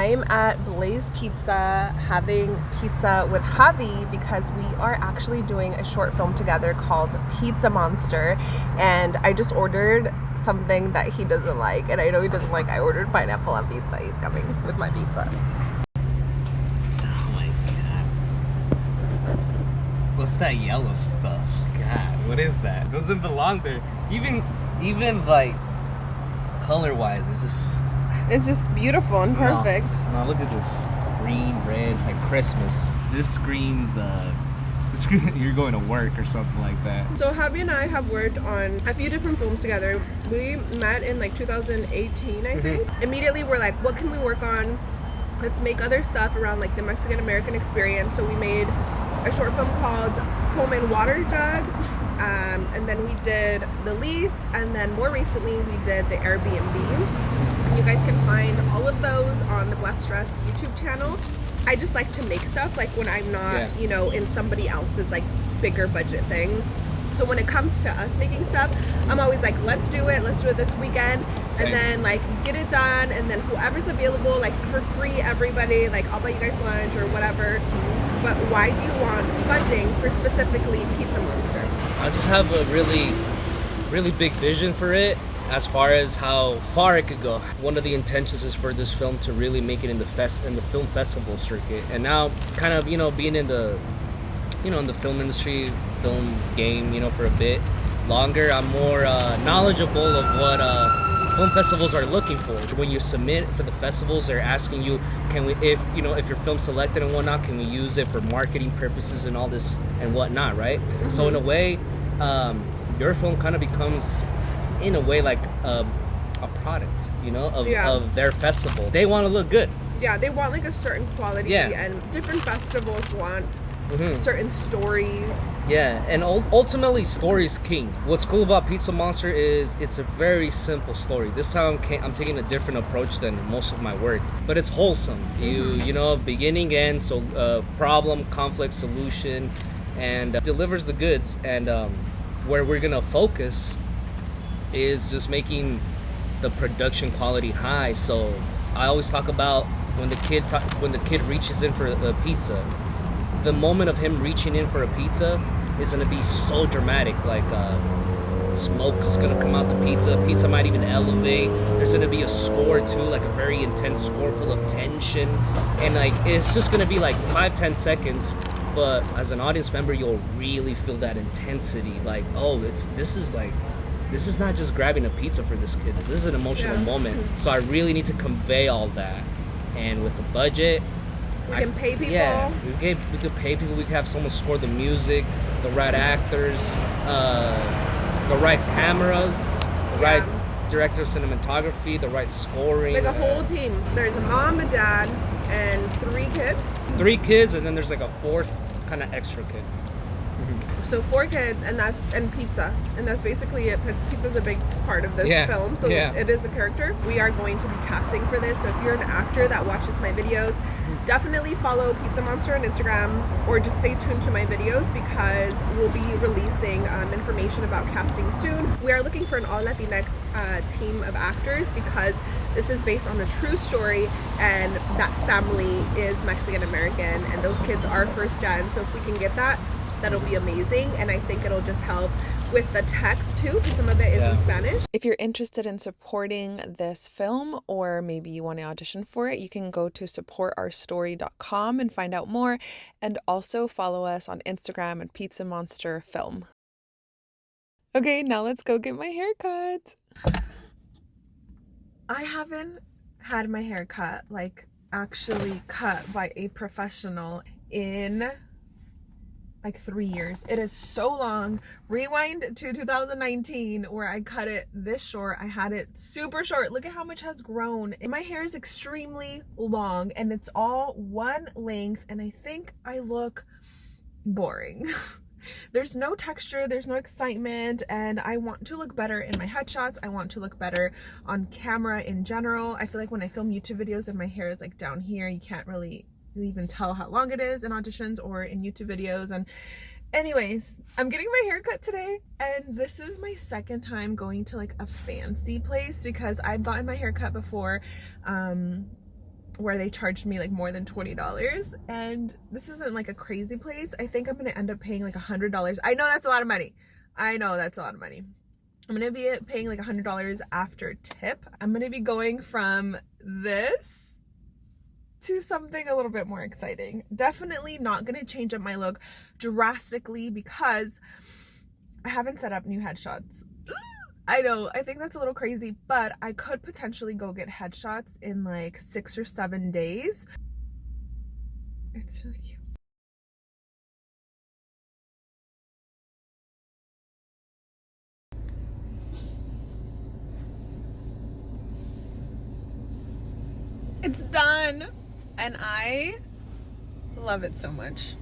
I'm at Blaze Pizza having pizza with Javi because we are actually doing a short film together called Pizza Monster. And I just ordered something that he doesn't like. And I know he doesn't like, I ordered pineapple on pizza. He's coming with my pizza. Oh my god. What's that yellow stuff? God, what is that? It doesn't belong there. Even, even like color wise, it's just It's just beautiful and perfect. No, look at this green, red. It's like Christmas. This screams, uh, you're going to work or something like that. So Javi and I have worked on a few different films together. We met in like 2018, I think. Immediately we're like, what can we work on? Let's make other stuff around like the Mexican American experience. So we made a short film called Coleman Water Jug. Um, and then we did The Lease. And then more recently we did the Airbnb. You guys can find all of those on the Blessed Dress YouTube channel. I just like to make stuff like when I'm not, Yeah. you know, in somebody else's like bigger budget thing. So when it comes to us making stuff, I'm always like, let's do it, let's do it this weekend, Same. and then like get it done, and then whoever's available, like for free, everybody, like I'll buy you guys lunch or whatever. But why do you want funding for specifically Pizza Monster? I just have a really, really big vision for it as far as how far it could go. One of the intentions is for this film to really make it in the fest in the film festival circuit. And now kind of, you know, being in the you know, in the film industry, film game, you know, for a bit longer, I'm more uh, knowledgeable of what uh, film festivals are looking for. When you submit for the festivals, they're asking you, can we, if you know, if your film's selected and whatnot, can we use it for marketing purposes and all this and whatnot, right? So in a way, um, your film kind of becomes, in a way, like a, a product, you know, of, Yeah. of their festival. They want to look good. Yeah, they want like a certain quality, Yeah. and different festivals want Mhm. certain stories. Yeah, and ultimately, story's king. What's cool about Pizza Monster is it's a very simple story. This time, I'm, taking a different approach than most of my work, but it's wholesome. You you know, beginning end, so uh, problem, conflict, solution, and uh, delivers the goods. And um, where we're gonna focus is just making the production quality high. So I always talk about when the kid when the kid reaches in for a pizza, the moment of him reaching in for a pizza is gonna be so dramatic. Like uh, smoke's gonna come out the pizza. Pizza might even elevate. There's gonna be a score too, like a very intense score full of tension, and like it's just gonna be like five ten seconds. But as an audience member, you'll really feel that intensity. Like, oh, it's this is like this is not just grabbing a pizza for this kid. This is an emotional Yeah. moment. So I really need to convey all that. And with the budget, We I- can pay people. Yeah, we could, we could pay people. We could have someone score the music, the right actors, uh, the right cameras, the Yeah. right director of cinematography, the right scoring. Like a whole team. There's a mom, a dad, and three kids. Three kids, and then there's like a fourth kind of extra kid. So four kids, and that's and pizza, and that's basically it. Pizza's a big part of this Yeah, film, so yeah. it is a character. We are going to be casting for this. So if you're an actor that watches my videos, definitely follow Pizza Monster on Instagram, or just stay tuned to my videos because we'll be releasing um, information about casting soon. We are looking for an all Latinx uh, team of actors because this is based on a true story, and that family is Mexican American, and those kids are first gen. So if we can get that that'll be amazing and i think it'll just help with the text too because some of it is in spanish If you're interested in supporting this film or maybe you want to audition for it, you can go to supportourstory.com and find out more and also follow us on Instagram at Pizza Monster Film. Okay, now let's go get my hair cut. I haven't had my hair cut like actually cut by a professional in like 3 years. It is so long rewind to 2019 where I cut it this short. I had it super short. Look at how much has grown. My hair is extremely long and it's all one length and I think I look boring. there's no texture, there's no excitement and I want to look better in my headshots. I want to look better on camera in general. I feel like when I film YouTube videos and my hair is like down here, you can't really even tell how long it is in auditions or in YouTube videos. And anyways i'm getting my hair cut today and this is my second time going to like a fancy place because i've gotten my hair cut before um where they charged me like more than $20 and this isn't like a crazy place. I think i'm gonna end up paying like $100 i know that's a lot of money. I know that's a lot of money. I'm gonna be paying like $100 after tip. I'm gonna be going from this to something a little bit more exciting definitely not gonna change up my look drastically because i haven't set up new headshots I know, I think that's a little crazy, but I could potentially go get headshots in like six or seven days. It's really cute. It's done, and I love it so much.